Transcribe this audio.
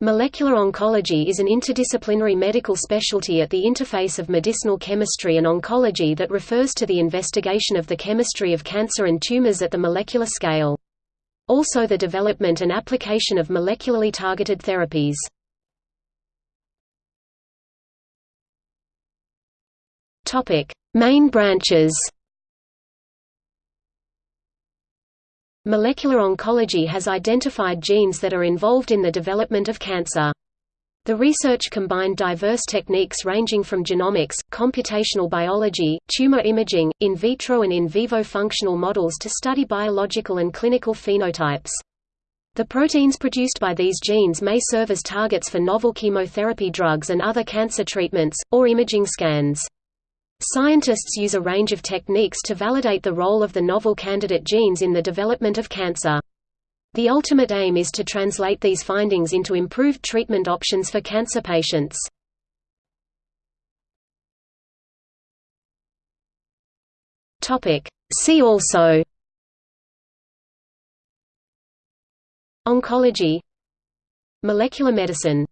Molecular oncology is an interdisciplinary medical specialty at the interface of medicinal chemistry and oncology that refers to the investigation of the chemistry of cancer and tumors at the molecular scale. Also the development and application of molecularly targeted therapies. Main branches Molecular oncology has identified genes that are involved in the development of cancer. The research combined diverse techniques ranging from genomics, computational biology, tumor imaging, in vitro and in vivo functional models to study biological and clinical phenotypes. The proteins produced by these genes may serve as targets for novel chemotherapy drugs and other cancer treatments, or imaging scans. Scientists use a range of techniques to validate the role of the novel candidate genes in the development of cancer. The ultimate aim is to translate these findings into improved treatment options for cancer patients. See also Oncology Molecular medicine